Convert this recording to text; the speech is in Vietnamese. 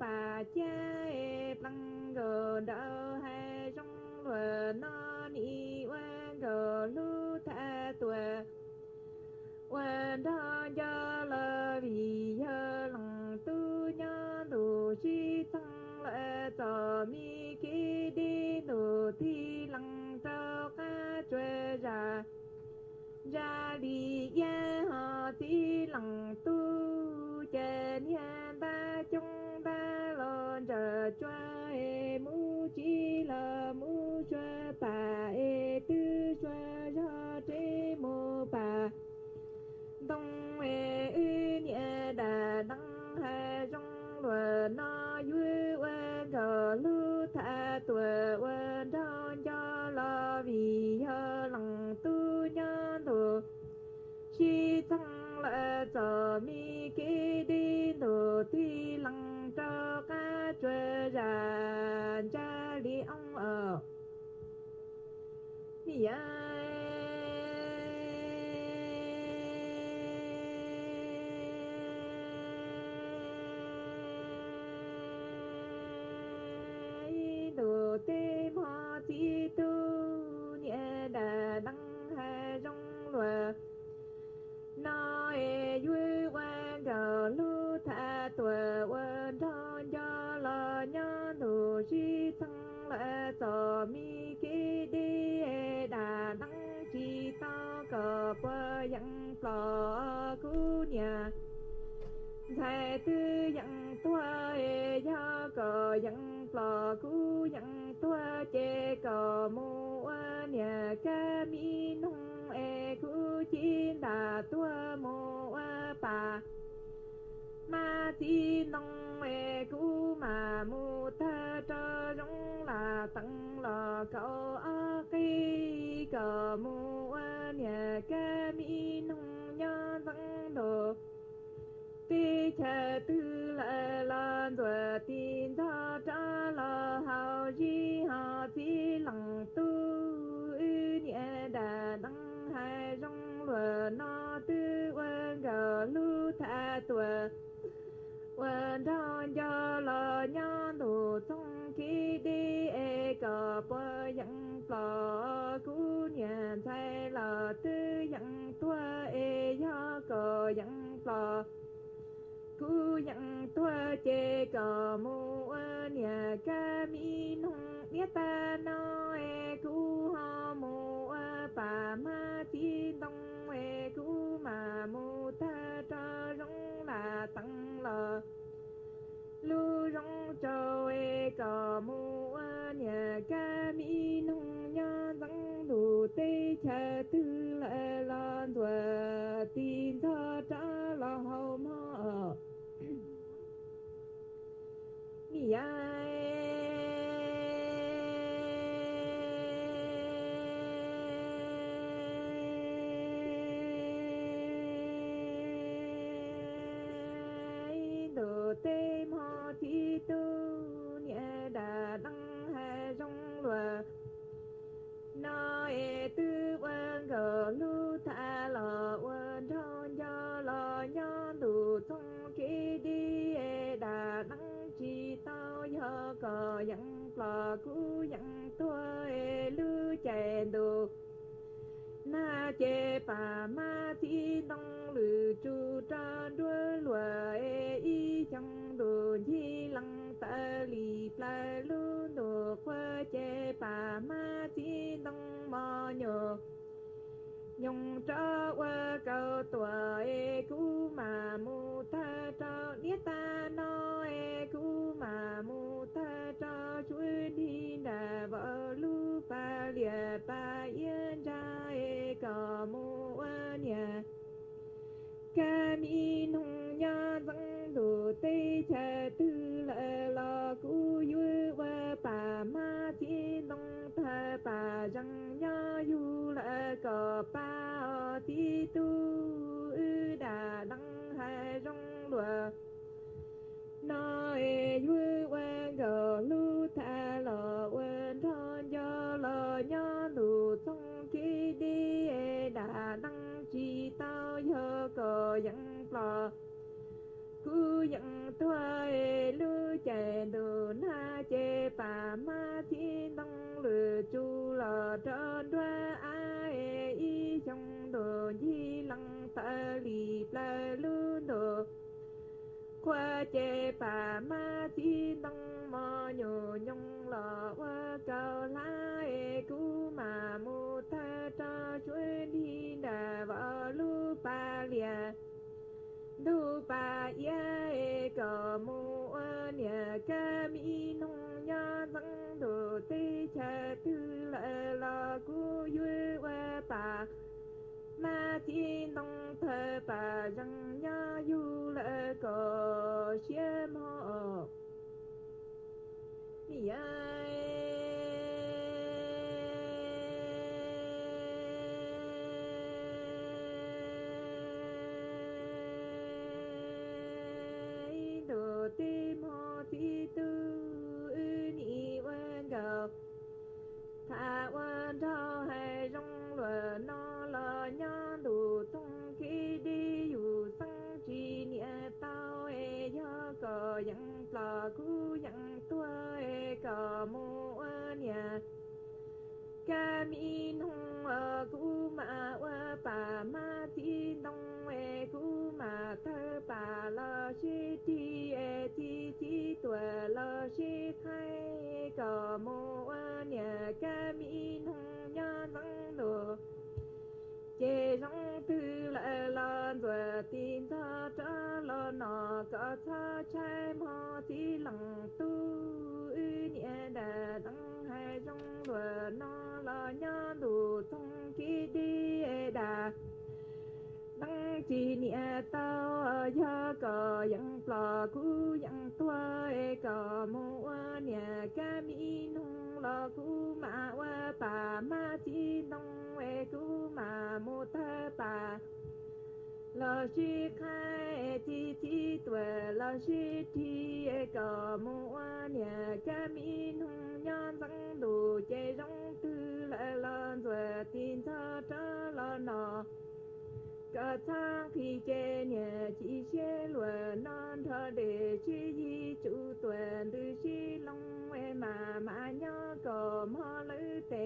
bà cha e lăng gờ đỡ hai trong lùa nó ni oa gờ lu tha tùa. Oa đo do lơ vì hơ lăng tu nhớ đủ chi thăng lệ cho mi kí đi đủ thi lăng trâu ca chơi ra. Ra đi ya họ thi lăng cho Yeah. Lò cú nhà. Thầy tư dặn tua e ya cờ dặn lò cú dặn tua chê cờ mu a nhà ca mi nông e cú chín đà tua mu a pa. Ma chi nông e cú mà mu ta cho rong là tăng lò cậu a cây cờ mu quan lu tha tùa quan thon cho lo nhon đủ trong khi đi e cờ bơ yang plò cú nhà thay là tư yang tua e ya cờ yang plò cú yang tua chê cờ mu nhà ca mi nung biết ta no e cú ho mu bà ma chi đông e cú mà mu cho e cờ mu a nhà ca mi nông nha răng đủ tê cha tư lệ lan rồi tin cho trả là hầu mơ mi thi tư nhẹ đà đăng hai rong lùa. Nó e tư quan gờ lu tha lò quan thon cho lò nhon đủ thông khi đi. E đà đăng chi tao nhớ cờ yang lò cú yang tua e lu chè đồ na chê bà ma thi đông lử chu tra đuôi lùa. E y chẳng đồ lăng ta lì pla lu nô qua chê pa ma chi đông mò nhờ nhung cho qua cầu tùa e cú mà mu ta cho niết ta no e cú mà mu pa ti tu ư đà đăng hai rong lùa. Nói vui quen gờ lu thà lò wen thon do lò nha lù thông khi đi e đà đăng chi tao nhớ cờ dẫn lò. Cứ dẫn tua e lu đường đồ na chê bà ma qua chê ma chi tăng mò nhô nhung lò qua cao la e cú mà mu ta cho chuối đi đà vợ lu ba lìa e du ba ya e cờ mu a nhà ca mi nông nhà răng đồ tê cha tư lệ la cu yue wa pa. Ma chi nông thơ bà răng nhà yu lệ cờ Yemah. Yeah. ku yang tua e ka mo ania ka mi nong ku ờ, ờ, ma wa pa ma ti nong e ờ, ku ma ta pa la shi ti e ti ti tua la shi thai ka mo ania ka mi nong ya nang no chế rong tư lại lan, rồi tin ta nọ có cha trai mò tí lặng tu ư nhẹ đà đăng hai trong vừa nó là nhớ đủ thông khi đi e đà. Đăng chỉ nhẹ tao giờ có yang plò cú yang tua có mua nhẹ ca mi nung lo cú mà qua bà ma chi nông e cú mà mô ta bà 老师开提提多，老师提个木瓦娘，家米农娘长大，接上土来了做天草长了呢。个仓皮接娘几些轮，南头的去一组团，都是龙为妈妈娘个毛老的。